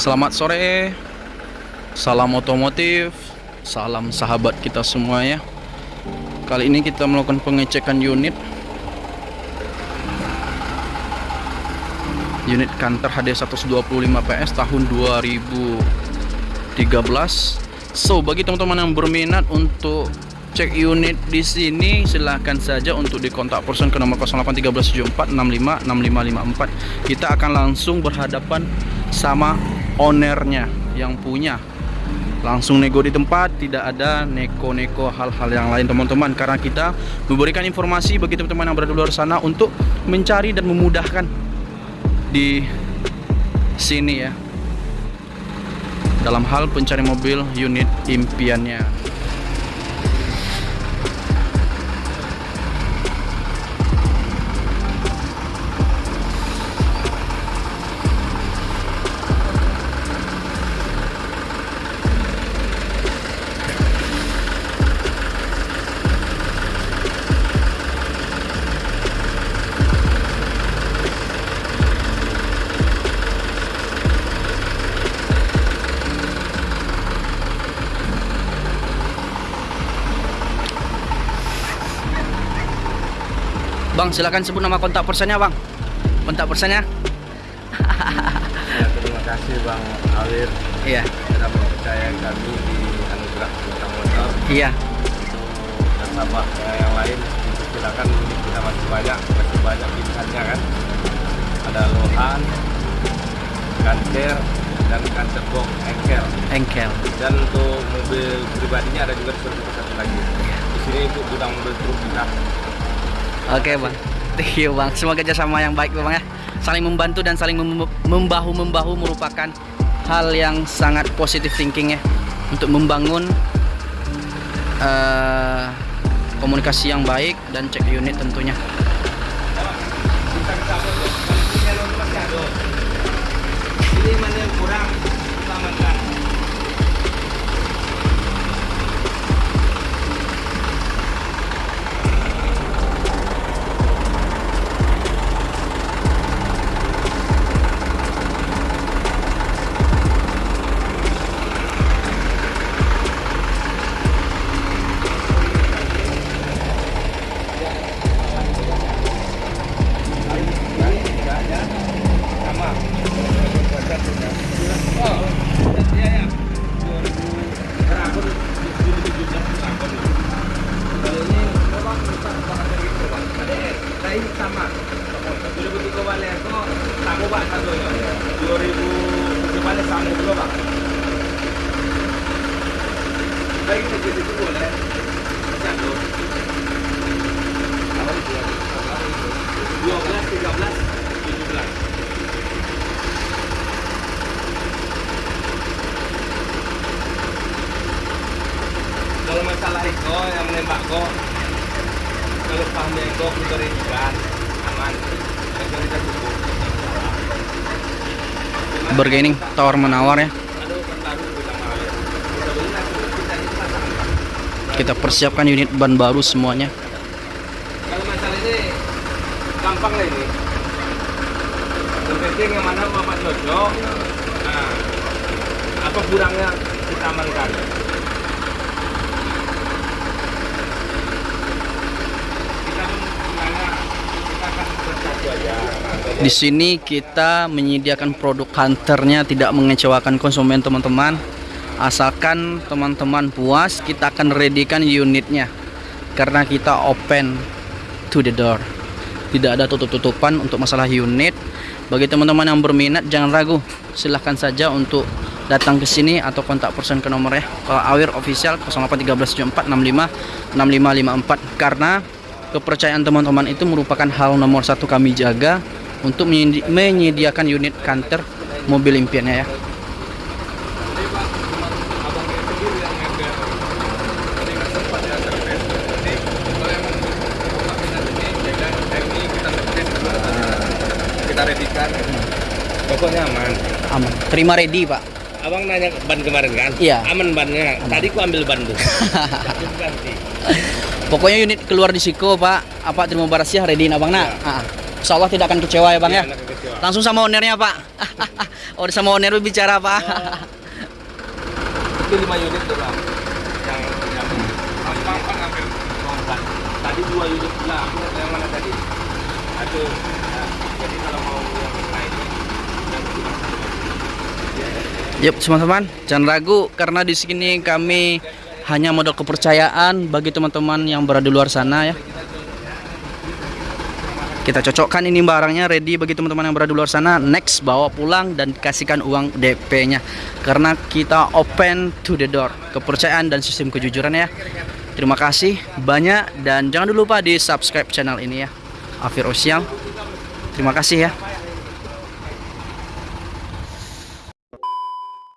Selamat sore, salam otomotif, salam sahabat kita semua ya. Kali ini kita melakukan pengecekan unit. Unit Canter HD 125 PS tahun 2013 So, bagi teman-teman yang berminat untuk cek unit di sini silahkan saja untuk dikontak person ke nomor 081374656554 kita akan langsung berhadapan sama ownernya yang punya. Langsung nego di tempat tidak ada neko-neko hal-hal yang lain teman-teman. Karena kita memberikan informasi bagi teman-teman yang berada di luar sana untuk mencari dan memudahkan di sini ya. Dalam hal pencari mobil unit impiannya Bang, silakan sebut nama kontak personnya, Bang. Kontak personnya? Ya, terima kasih Bang Awir Iya. sudah mempercaya kami di Anugerah Bintang Motor Iya. nasabah yang lain silakan kita masih banyak masih banyak pilihannya kan ada Lohan Canter dan Canter Box Engkel Engkel. dan untuk mobil pribadinya ada juga seperti satu lagi di sini untuk gudang mobil truk kita Oke, Bang. Thank you, Bang. Semoga kerjasama yang baik, Bang ya. Saling membantu dan saling mem- membahu-membahu merupakan hal yang sangat positif thinking ya untuk membangun eh, komunikasi yang baik dan cek unit tentunya. ini mana kurang kalau masalah itu yang menembak kok kalau pahamnya rindukan aman kita Bergaining tawar menawar ya. ada obat baru kita mau kita beli nanti kita itu pasang Kita persiapkan unit ban baru semuanya. kalau masalah ini gampang lah ini yang penting yang mana bapak cocok nah apa kurangnya kita amankan Di sini kita menyediakan produk hunternya tidak mengecewakan konsumen teman-teman. Asalkan teman-teman puas, kita akan readykan unitnya. Karena kita open to the door. Tidak ada tutup-tutupan untuk masalah unit. Bagi teman-teman yang berminat jangan ragu. Silahkan saja untuk datang ke sini atau kontak person ke nomor ya. Kalau Awir official 081374656554 karena kepercayaan teman-teman itu merupakan hal nomor satu kami jaga untuk menyedi- menyediakan unit kantor mobil impiannya ya. Kita readikan pokoknya aman. Aman. Terima ready, Pak. abang nanya ban kemarin kan? Iya. aman bannya. Tadi ku ambil ban tuh Pokoknya unit keluar di Siko, Pak. Apa terima barasnya ready abang nak. Ah, Insya Allah tidak akan kecewa ya, Bang ya. Iya, kecewa. Langsung sama ownernya, Pak. oh sama owner bicara apa itu lima unit tuh bang. Yang yang gampang kan hampir empat tadi dua unit tahu yang mana tadi? Satu Yuk teman-teman, jangan ragu karena di sini kami hanya modal kepercayaan bagi teman-teman yang berada di luar sana ya. Kita cocokkan ini barangnya ready bagi teman-teman yang berada di luar sana. Next bawa pulang dan kasihkan uang DP-nya. Karena kita open to the door. Kepercayaan dan sistem kejujuran ya. Terima kasih banyak dan jangan lupa di subscribe channel ini ya. Afir Official. Terima kasih ya.